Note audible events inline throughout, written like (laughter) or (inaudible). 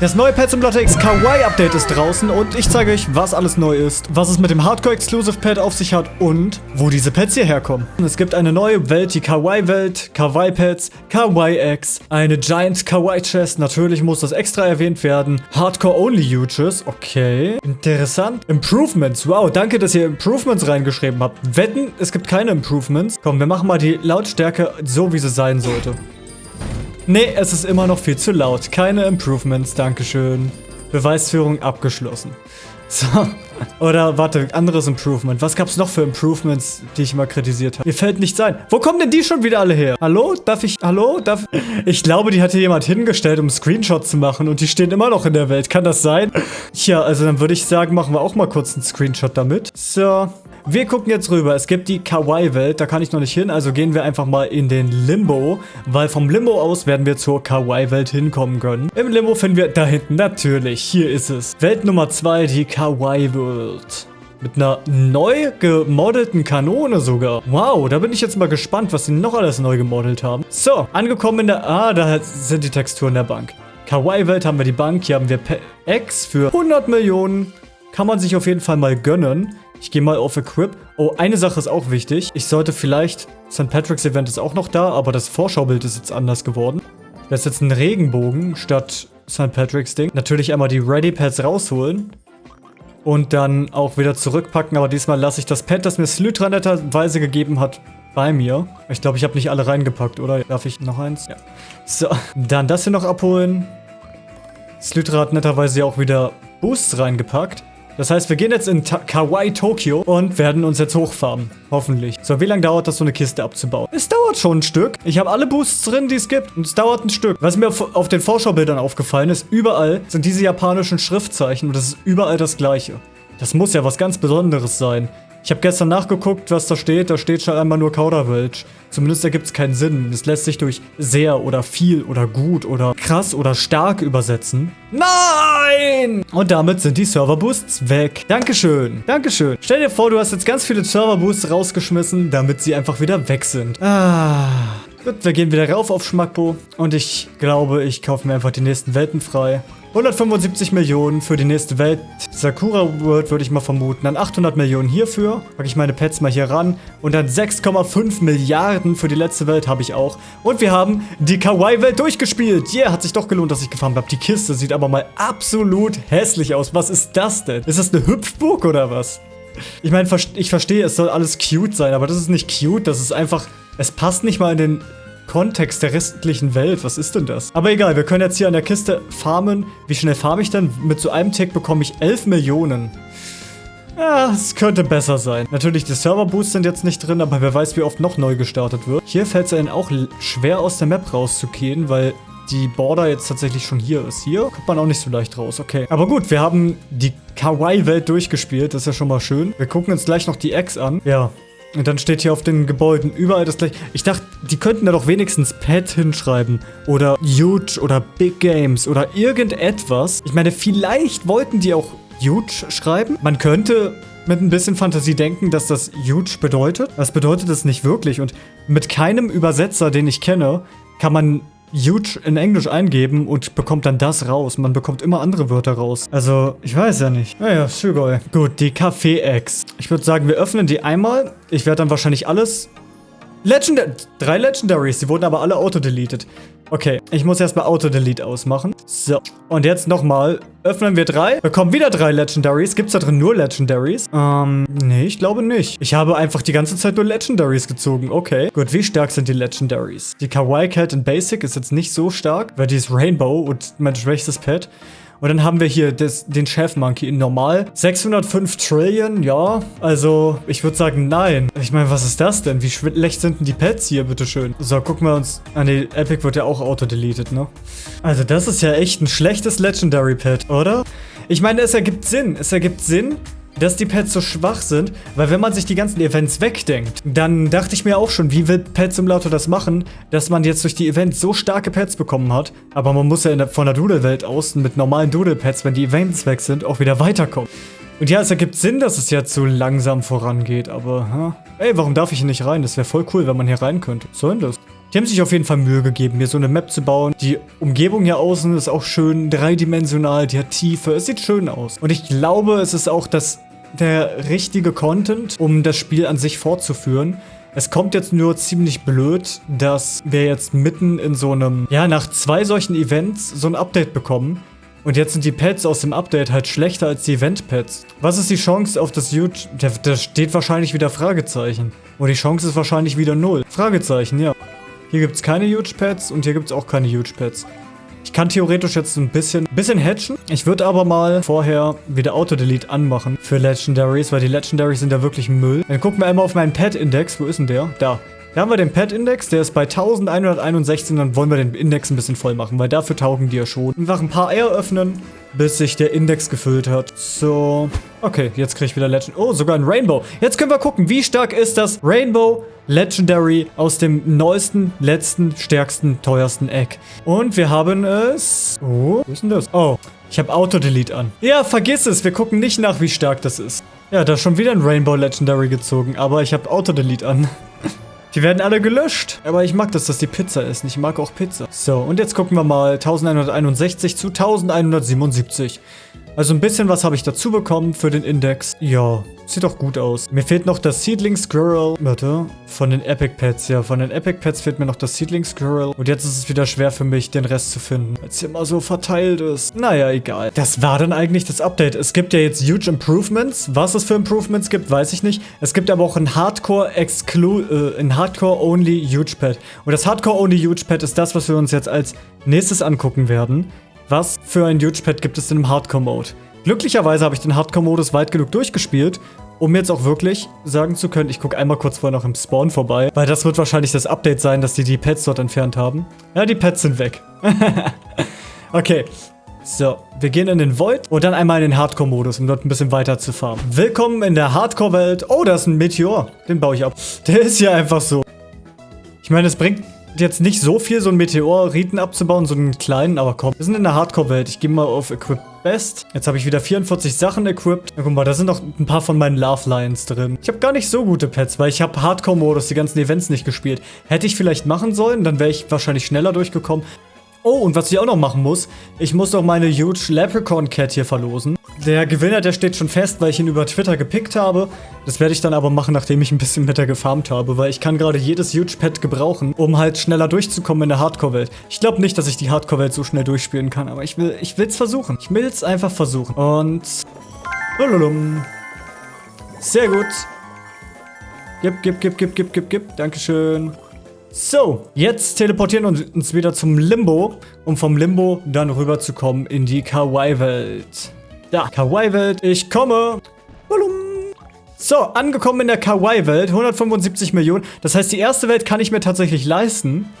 Das neue Pet Simulator X Kawaii Update ist draußen und ich zeige euch, was alles neu ist, was es mit dem Hardcore Exclusive Pet auf sich hat und wo diese Pets hierher kommen. Es gibt eine neue Welt, die Kawaii Welt, Kawaii Pets, Kawaii X, eine Giant Kawaii Chest, natürlich muss das extra erwähnt werden, Hardcore Only Huges, okay, interessant. Improvements, wow, danke, dass ihr Improvements reingeschrieben habt. Wetten, es gibt keine Improvements. Komm, wir machen mal die Lautstärke so, wie sie sein sollte. Nee, es ist immer noch viel zu laut. Keine Improvements, dankeschön. Beweisführung abgeschlossen. (laughs) So. Oder, warte, anderes Improvement. Was gab's noch für Improvements, die ich mal kritisiert habe? Mir fällt nichts ein. Wo kommen denn die schon wieder alle her? Hallo? Darf ich, hallo? Darf... Ich glaube, die hat hier jemand hingestellt, um Screenshots zu machen und die stehen immer noch in der Welt. Kann das sein? Tja, also dann würde ich sagen, machen wir auch mal kurz einen Screenshot damit. So. Wir gucken jetzt rüber. Es gibt die Kawaii-Welt. Da kann ich noch nicht hin. Also gehen wir einfach mal in den Limbo. Weil vom Limbo aus werden wir zur Kawaii-Welt hinkommen können. Im Limbo finden wir da hinten. Natürlich. Hier ist es. Welt Nummer 2, die Kawaii-Welt. Mit einer neu gemodelten Kanone sogar. Wow, da bin ich jetzt mal gespannt, was sie noch alles neu gemodelt haben. So, angekommen in der... Ah, da sind die Texturen der Bank. Kawaii-Welt haben wir die Bank. Hier haben wir X für 100 Millionen. Kann man sich auf jeden Fall mal gönnen. Ich gehe mal auf Equip. Oh, eine Sache ist auch wichtig. Ich sollte vielleicht... St. Patrick's Event ist auch noch da, aber das Vorschaubild ist jetzt anders geworden. Das ist jetzt ein Regenbogen statt St. Patrick's Ding. Natürlich einmal die Ready Pads rausholen. Und dann auch wieder zurückpacken. Aber diesmal lasse ich das Pad, das mir Slytra netterweise gegeben hat, bei mir. Ich glaube, ich habe nicht alle reingepackt, oder? Darf ich noch eins? Ja. So, dann das hier noch abholen. Slytra hat netterweise auch wieder Boosts reingepackt. Das heißt, wir gehen jetzt in Kawaii Tokyo und werden uns jetzt hochfarmen. Hoffentlich. So, wie lange dauert das, so eine Kiste abzubauen? Es dauert schon ein Stück. Ich habe alle Boosts drin, die es gibt. Und es dauert ein Stück. Was mir auf, auf den Vorschaubildern aufgefallen ist, überall sind diese japanischen Schriftzeichen und das ist überall das gleiche. Das muss ja was ganz Besonderes sein. Ich habe gestern nachgeguckt, was da steht. Da steht schon einmal nur Kauderwelsch. Zumindest ergibt es keinen Sinn. Es lässt sich durch sehr oder viel oder gut oder krass oder stark übersetzen. Nein! Und damit sind die Serverboosts weg. Dankeschön. Dankeschön. Stell dir vor, du hast jetzt ganz viele Serverboosts rausgeschmissen, damit sie einfach wieder weg sind. Ah... Gut, wir gehen wieder rauf auf Schmackbo. Und ich glaube, ich kaufe mir einfach die nächsten Welten frei. 175 Millionen für die nächste Welt. Sakura World würde ich mal vermuten. Dann 800 Millionen hierfür. Packe ich meine Pets mal hier ran. Und dann 6,5 Milliarden für die letzte Welt habe ich auch. Und wir haben die Kawaii-Welt durchgespielt. Yeah, hat sich doch gelohnt, dass ich gefarmt habe. Die Kiste sieht aber mal absolut hässlich aus. Was ist das denn? Ist das eine Hüpfburg oder was? Ich meine, ich verstehe, es soll alles cute sein, aber das ist nicht cute. Das ist einfach... Es passt nicht mal in den Kontext der restlichen Welt. Was ist denn das? Aber egal, wir können jetzt hier an der Kiste farmen. Wie schnell farme ich denn? Mit so einem Tick bekomme ich 11 Millionen. Ja, es könnte besser sein. Natürlich, die Server-Boosts sind jetzt nicht drin, aber wer weiß, wie oft noch neu gestartet wird. Hier fällt es einem auch schwer aus der Map rauszugehen, weil die Border jetzt tatsächlich schon hier ist. Hier kommt man auch nicht so leicht raus, okay. Aber gut, wir haben die Kawaii-Welt durchgespielt, das ist ja schon mal schön. Wir gucken uns gleich noch die Eggs an. Ja, und dann steht hier auf den Gebäuden überall das gleiche. Ich dachte, die könnten da doch wenigstens Pet hinschreiben. Oder Huge oder Big Games oder irgendetwas. Ich meine, vielleicht wollten die auch Huge schreiben. Man könnte mit ein bisschen Fantasie denken, dass das Huge bedeutet. Das bedeutet es nicht wirklich. Und mit keinem Übersetzer, den ich kenne, kann man huge in Englisch eingeben und bekommt dann das raus. Man bekommt immer andere Wörter raus. Also, ich weiß ja nicht. Naja, Sugoi. Gut, die Kaffee-Eggs. Ich würde sagen, wir öffnen die einmal. Ich werde dann wahrscheinlich alles... Legendary... Drei Legendaries. Die wurden aber alle auto-deleted. Okay, ich muss erstmal Auto-Delete ausmachen. So, und jetzt nochmal. Öffnen wir drei. Bekommen wieder drei Legendaries. Gibt es da drin nur Legendaries? Ähm, nee, ich glaube nicht. Ich habe einfach die ganze Zeit nur Legendaries gezogen. Okay. Gut, wie stark sind die Legendaries? Die Kawaii Cat in Basic ist jetzt nicht so stark, weil die ist Rainbow und mein schwächstes Pet. Und dann haben wir hier das, den Chef Monkey in normal. 605 Trillion, ja. Also, ich würde sagen, nein. Ich meine, was ist das denn? Wie schlecht sind denn die Pets hier, bitteschön? So, gucken wir uns... Ah, nee, Epic wird ja auch auto-deleted, ne? Also, das ist ja echt ein schlechtes Legendary Pet, oder? Ich meine, es ergibt Sinn. Es ergibt Sinn, dass die Pets so schwach sind, weil wenn man sich die ganzen Events wegdenkt, dann dachte ich mir auch schon, wie will Pet Simulator das machen, dass man jetzt durch die Events so starke Pets bekommen hat, aber man muss ja der, von der Doodle-Welt aus mit normalen Doodle-Pets, wenn die Events weg sind, auch wieder weiterkommen. Und ja, es ergibt Sinn, dass es jetzt so langsam vorangeht, aber, ha? Ey, warum darf ich hier nicht rein? Das wäre voll cool, wenn man hier rein könnte. Was soll denn das? Die haben sich auf jeden Fall Mühe gegeben, mir so eine Map zu bauen. Die Umgebung hier außen ist auch schön dreidimensional, die hat Tiefe, es sieht schön aus. Und ich glaube, es ist auch das, der richtige Content, um das Spiel an sich fortzuführen. Es kommt jetzt nur ziemlich blöd, dass wir jetzt mitten in so einem, ja, nach zwei solchen Events so ein Update bekommen. Und jetzt sind die Pads aus dem Update halt schlechter als die Event-Pads. Was ist die Chance auf das Huge... Da, da steht wahrscheinlich wieder Fragezeichen. Und die Chance ist wahrscheinlich wieder null. Fragezeichen, ja. Hier gibt es keine Huge Pads und hier gibt es auch keine Huge Pads. Ich kann theoretisch jetzt ein bisschen, bisschen hatchen. Ich würde aber mal vorher wieder Auto-Delete anmachen für Legendaries, weil die Legendaries sind ja wirklich Müll. Dann gucken wir einmal auf meinen Pad-Index. Wo ist denn der? Da. Da haben wir den Pad-Index, der ist bei 1161, dann wollen wir den Index ein bisschen voll machen, weil dafür taugen die ja schon. Einfach ein paar Eier öffnen, bis sich der Index gefüllt hat. So, okay, jetzt kriege ich wieder Legend. Oh, sogar ein Rainbow. Jetzt können wir gucken, wie stark ist das Rainbow Legendary aus dem neuesten, letzten, stärksten, teuersten Egg. Und wir haben es... Oh, wo ist denn das? Oh, ich habe Auto-Delete an. Ja, vergiss es, wir gucken nicht nach, wie stark das ist. Ja, da ist schon wieder ein Rainbow Legendary gezogen, aber ich habe Auto-Delete an. (laughs) Die werden alle gelöscht. Aber ich mag das, dass die Pizza ist. Ich mag auch Pizza. So, und jetzt gucken wir mal 1161 zu 1177. Also ein bisschen was habe ich dazu bekommen für den Index. Ja, sieht doch gut aus. Mir fehlt noch das Seedling Squirrel. Warte. Von den Epic Pets, ja. Von den Epic Pets fehlt mir noch das Seedling Squirrel. Und jetzt ist es wieder schwer für mich, den Rest zu finden. Weil es immer so verteilt ist. Naja, egal. Das war dann eigentlich das Update. Es gibt ja jetzt huge Improvements. Was es für Improvements gibt, weiß ich nicht. Es gibt aber auch ein Hardcore Exclu äh, ein Hardcore Only Huge Pet. Und das Hardcore Only Huge Pet ist das, was wir uns jetzt als nächstes angucken werden. Was für ein Huge Pad gibt es denn im Hardcore-Mode? Glücklicherweise habe ich den Hardcore-Modus weit genug durchgespielt, um jetzt auch wirklich sagen zu können, ich gucke einmal kurz vorher noch im Spawn vorbei, weil das wird wahrscheinlich das Update sein, dass die die Pets dort entfernt haben. Ja, die Pets sind weg. (laughs) okay. So, wir gehen in den Void und dann einmal in den Hardcore-Modus, um dort ein bisschen weiter zu farmen. Willkommen in der Hardcore-Welt. Oh, da ist ein Meteor. Den baue ich ab. (laughs) Der ist ja einfach so. Ich meine, es bringt jetzt nicht so viel, so einen Meteoriten abzubauen, so einen kleinen, aber komm. Wir sind in der Hardcore-Welt. Ich gehe mal auf Equip Best. Jetzt habe ich wieder 44 Sachen equipped. Ja, guck mal, da sind noch ein paar von meinen Love Lions drin. Ich habe gar nicht so gute Pets, weil ich habe Hardcore-Modus, die ganzen Events nicht gespielt. Hätte ich vielleicht machen sollen, dann wäre ich wahrscheinlich schneller durchgekommen. Oh, und was ich auch noch machen muss, ich muss doch meine Huge Leprechaun Cat hier verlosen. Der Gewinner, der steht schon fest, weil ich ihn über Twitter gepickt habe. Das werde ich dann aber machen, nachdem ich ein bisschen mit der gefarmt habe, weil ich kann gerade jedes Huge Pet gebrauchen, um halt schneller durchzukommen in der Hardcore-Welt. Ich glaube nicht, dass ich die Hardcore-Welt so schnell durchspielen kann, aber ich will ich versuchen. Ich will es einfach versuchen. Und... Lululum. Sehr gut. Gib, gib, gib, gib, gib, gib, gib. Dankeschön. So, jetzt teleportieren wir uns wieder zum Limbo, um vom Limbo dann rüberzukommen in die Kawaii-Welt. Da, Kawaii-Welt, ich komme. So, angekommen in der Kawaii-Welt, 175 Millionen. Das heißt, die erste Welt kann ich mir tatsächlich leisten.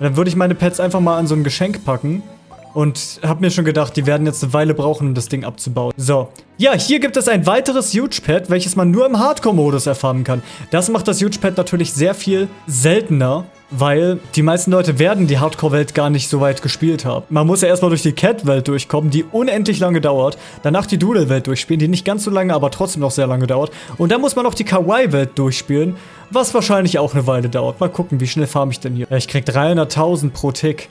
Dann würde ich meine Pets einfach mal an so ein Geschenk packen. Und habe mir schon gedacht, die werden jetzt eine Weile brauchen, um das Ding abzubauen. So. Ja, hier gibt es ein weiteres Huge Pad, welches man nur im Hardcore-Modus erfahren kann. Das macht das Huge Pad natürlich sehr viel seltener, weil die meisten Leute werden die Hardcore-Welt gar nicht so weit gespielt haben. Man muss ja erstmal durch die Cat-Welt durchkommen, die unendlich lange dauert. Danach die Doodle-Welt durchspielen, die nicht ganz so lange, aber trotzdem noch sehr lange dauert. Und dann muss man noch die Kawaii-Welt durchspielen, was wahrscheinlich auch eine Weile dauert. Mal gucken, wie schnell farm ich denn hier. Ich krieg 300.000 pro Tick.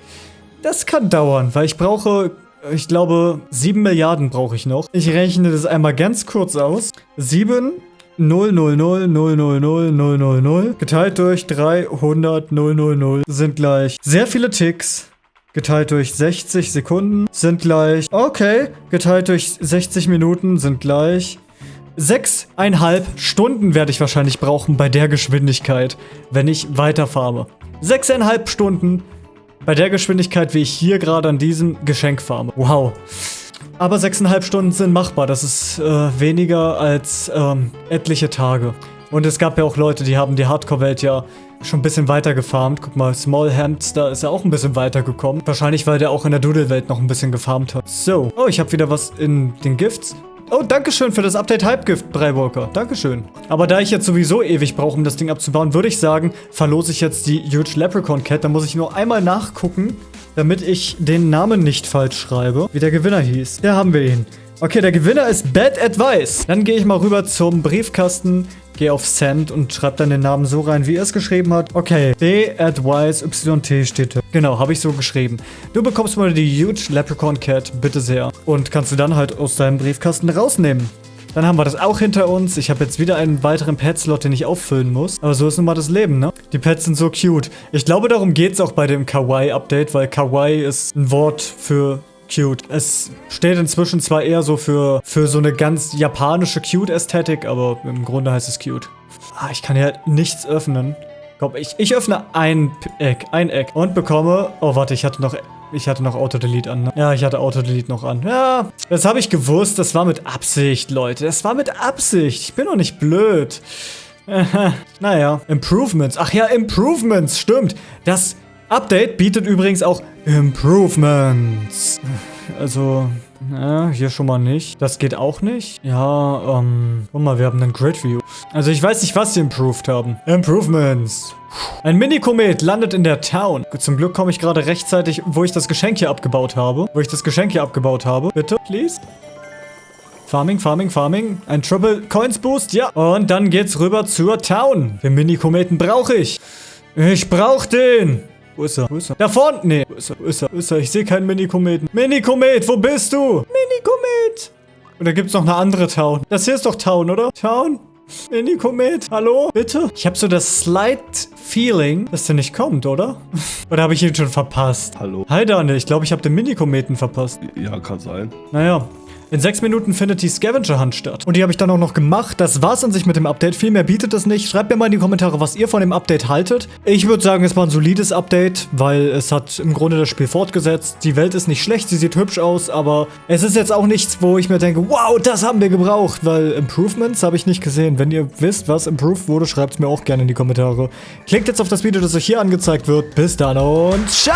Das kann dauern, weil ich brauche, ich glaube, 7 Milliarden brauche ich noch. Ich rechne das einmal ganz kurz aus. 7 0, 0, 0, 0, 0, 0, 0, 0, 0 geteilt durch 300 0, 0, 0 sind gleich sehr viele Ticks. Geteilt durch 60 Sekunden sind gleich, okay, geteilt durch 60 Minuten sind gleich sechseinhalb Stunden werde ich wahrscheinlich brauchen bei der Geschwindigkeit, wenn ich weiterfahre. Sechseinhalb Stunden bei der Geschwindigkeit, wie ich hier gerade an diesem Geschenk farme. Wow. Aber 6,5 Stunden sind machbar. Das ist äh, weniger als ähm, etliche Tage. Und es gab ja auch Leute, die haben die Hardcore-Welt ja schon ein bisschen weiter gefarmt. Guck mal, Small Hamster ist ja auch ein bisschen weiter gekommen. Wahrscheinlich, weil der auch in der Doodle-Welt noch ein bisschen gefarmt hat. So. Oh, ich habe wieder was in den Gifts. Oh, dankeschön für das Update Hypegift, Breiwalker. Dankeschön. Aber da ich jetzt sowieso ewig brauche, um das Ding abzubauen, würde ich sagen, verlose ich jetzt die Huge Leprechaun Cat. Da muss ich nur einmal nachgucken, damit ich den Namen nicht falsch schreibe, wie der Gewinner hieß. Da haben wir ihn. Okay, der Gewinner ist Bad Advice. Dann gehe ich mal rüber zum Briefkasten, gehe auf Send und schreibe dann den Namen so rein, wie er es geschrieben hat. Okay, B Advice YT steht da. Genau, habe ich so geschrieben. Du bekommst mal die Huge Leprechaun Cat, bitte sehr. Und kannst du dann halt aus deinem Briefkasten rausnehmen. Dann haben wir das auch hinter uns. Ich habe jetzt wieder einen weiteren Pet-Slot, den ich auffüllen muss. Aber so ist nun mal das Leben, ne? Die Pets sind so cute. Ich glaube, darum geht es auch bei dem Kawaii-Update, weil Kawaii ist ein Wort für cute. Es steht inzwischen zwar eher so für, für so eine ganz japanische Cute-Ästhetik, aber im Grunde heißt es cute. Ah, ich kann ja nichts öffnen. Komm, ich, ich öffne ein Eck, ein Eck und bekomme... Oh, warte, ich hatte noch... Ich hatte noch Auto-Delete an, ne? Ja, ich hatte Auto-Delete noch an. Ja, das habe ich gewusst. Das war mit Absicht, Leute. Das war mit Absicht. Ich bin doch nicht blöd. (laughs) naja, Improvements. Ach ja, Improvements, stimmt. Das Update bietet übrigens auch Improvements. Also, ja, hier schon mal nicht. Das geht auch nicht. Ja, ähm, guck mal, wir haben einen Grid View. Also ich weiß nicht, was sie improved haben. Improvements. Ein Mini-Komet landet in der Town. Zum Glück komme ich gerade rechtzeitig, wo ich das Geschenk hier abgebaut habe. Wo ich das Geschenk hier abgebaut habe. Bitte, please. Farming, Farming, Farming. Ein Triple Coins Boost, ja. Und dann geht's rüber zur Town. Den Mini-Kometen brauche ich. Ich brauche den. Wo ist er? Wo ist er? Da vorne! Nee. Wo ist er? Wo ist er? Wo ist er? Ich sehe keinen Mini-Kometen. Mini-Komet, wo bist du? Mini-Komet! Und da gibt es noch eine andere Town. Das hier ist doch Town, oder? Town? Mini-Komet, hallo? Bitte? Ich habe so das slight Feeling, dass der nicht kommt, oder? (laughs) oder habe ich ihn schon verpasst? Hallo. Hi, Daniel. Ich glaube, ich habe den Mini-Kometen verpasst. Ja, kann sein. Naja, in sechs Minuten findet die Scavenger Hunt statt. Und die habe ich dann auch noch gemacht. Das war's an sich mit dem Update. Viel mehr bietet es nicht. Schreibt mir mal in die Kommentare, was ihr von dem Update haltet. Ich würde sagen, es war ein solides Update, weil es hat im Grunde das Spiel fortgesetzt. Die Welt ist nicht schlecht, sie sieht hübsch aus, aber es ist jetzt auch nichts, wo ich mir denke, wow, das haben wir gebraucht, weil Improvements habe ich nicht gesehen. Wenn ihr wisst, was improved wurde, schreibt es mir auch gerne in die Kommentare. Klickt jetzt auf das Video, das euch hier angezeigt wird. Bis dann und ciao!